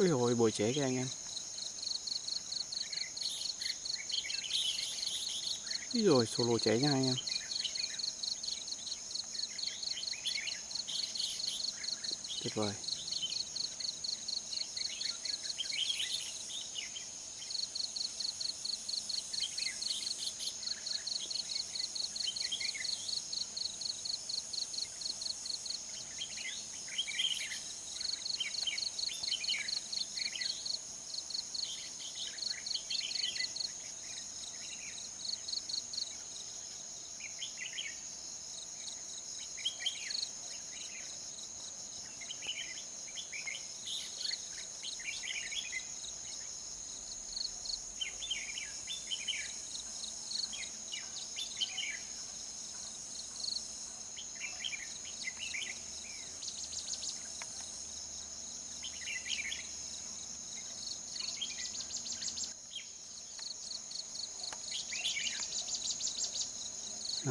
Ôi hồi bồi trễ kìa anh em Ý rồi solo trễ nha anh em. Tuyệt vời.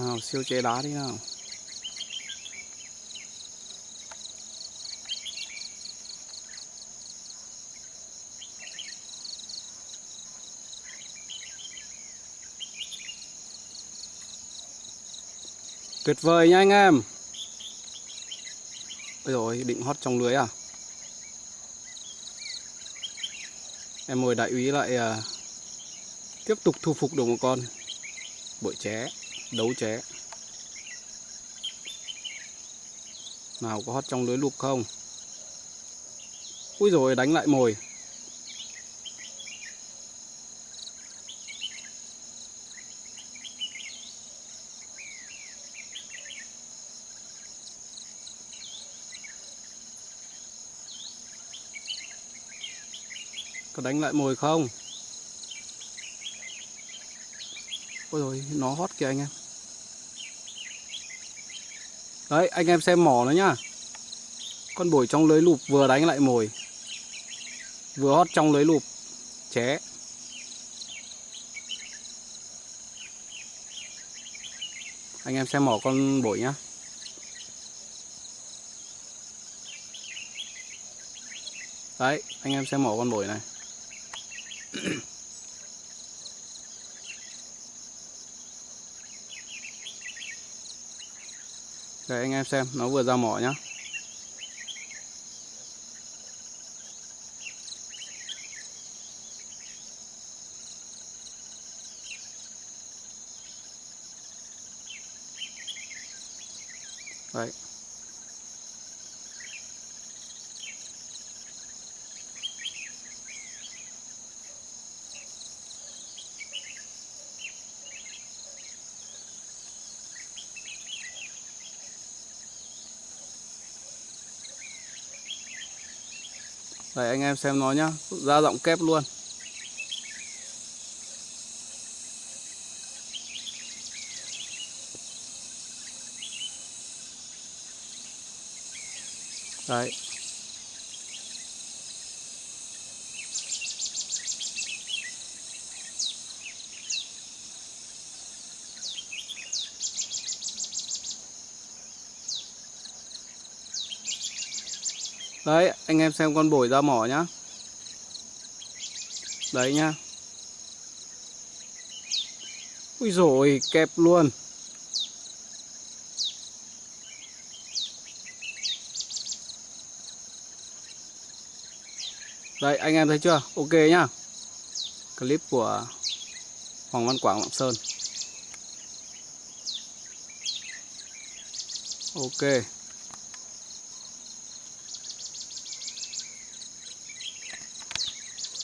Nào siêu chế đá đi nào. Tuyệt vời nha anh em. Ôi rồi định hót trong lưới à? Em mời đại úy lại uh, Tiếp tục thu phục được một con Bội ché. Đấu ché Nào, có hót trong lưới lục không? Ui rồi đánh lại mồi. Có đánh lại mồi không? Ôi rồi nó hót kìa anh em. Đấy, anh em xem mỏ nó nhá. Con bổi trong lưới lụp vừa đánh lại mồi. Vừa hót trong lưới lụp. Ché. Anh em xem mỏ con bổi nhá. Đấy, anh em xem mỏ con bổi này. Để anh em xem nó vừa ra mỏ nhá. Đấy. Đấy anh em xem nó nhá. Ra giọng kép luôn. Đấy. Đấy, anh em xem con bổi ra mỏ nhá. Đấy nhá. Ui rồi kẹp luôn. Đấy, anh em thấy chưa? Ok nhá. Clip của Hoàng Văn Quảng Lạng Sơn. Ok.